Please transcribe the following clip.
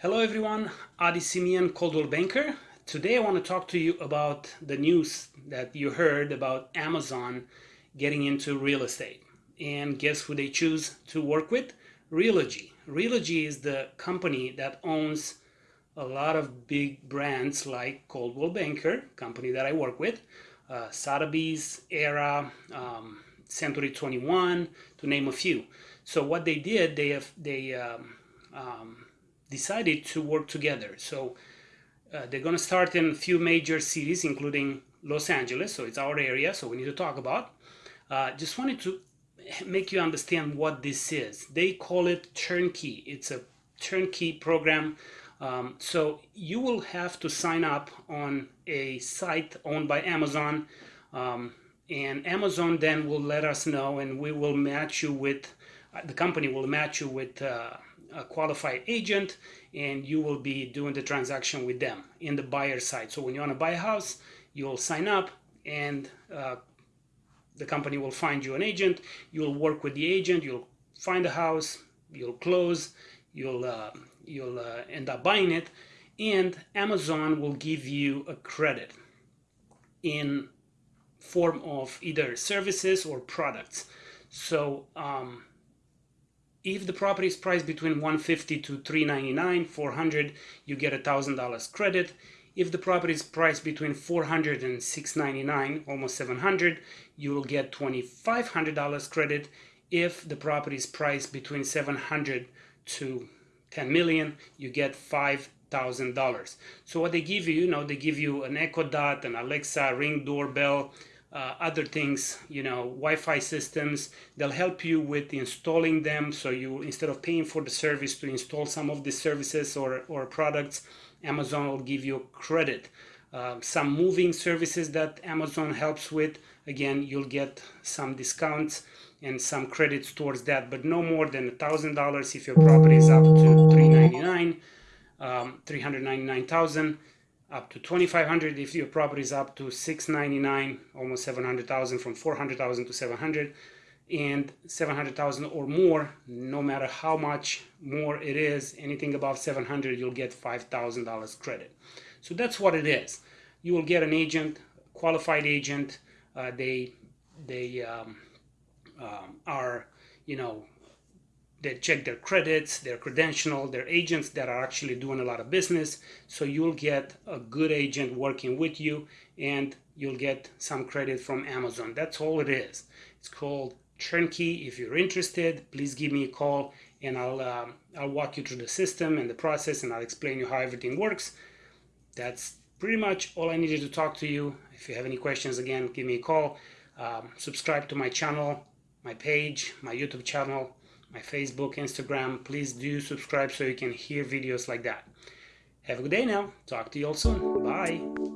Hello everyone, Adi Simeon, Coldwell Banker. Today I want to talk to you about the news that you heard about Amazon getting into real estate. And guess who they choose to work with? Realogy. Realogy is the company that owns a lot of big brands like Coldwell Banker, company that I work with, uh, Sotheby's, Era, um, Century 21, to name a few. So what they did, they have they um, um, decided to work together. So uh, they're going to start in a few major cities, including Los Angeles. So it's our area, so we need to talk about. Uh, just wanted to make you understand what this is. They call it turnkey. It's a turnkey program. Um, so you will have to sign up on a site owned by Amazon. Um, and Amazon then will let us know and we will match you with, uh, the company will match you with uh, a qualified agent and you will be doing the transaction with them in the buyer side. So when you want to buy a house, you'll sign up and uh, the company will find you an agent. You'll work with the agent. You'll find a house. You'll close. You'll uh, you'll uh, end up buying it, and Amazon will give you a credit in form of either services or products. So um, if the property is priced between 150 to 399 400 you get a thousand dollars credit. If the property is priced between 400 and 699 almost 700 you will get $2500 credit. If the property is priced between 700 to 10 million you get five thousand dollars. So what they give you you know they give you an echo dot an alexa ring doorbell uh, other things, you know, Wi-Fi systems. They'll help you with installing them. So you, instead of paying for the service to install some of the services or, or products, Amazon will give you credit. Uh, some moving services that Amazon helps with, again, you'll get some discounts and some credits towards that, but no more than a thousand dollars if your property is up to 399, um, 399,000 up to 2500 if your property is up to 699 almost 700,000 from 400,000 to 700 and 700,000 or more no matter how much more it is anything above 700 you'll get $5,000 credit. So that's what it is. You will get an agent qualified agent. Uh, they they um, um, are you know they check their credits, their credential, their agents that are actually doing a lot of business. So you'll get a good agent working with you and you'll get some credit from Amazon. That's all it is. It's called Turnkey. If you're interested, please give me a call and I'll, um, I'll walk you through the system and the process and I'll explain you how everything works. That's pretty much all I needed to talk to you. If you have any questions, again, give me a call. Um, subscribe to my channel, my page, my YouTube channel my Facebook, Instagram. Please do subscribe so you can hear videos like that. Have a good day now. Talk to you all soon. Bye.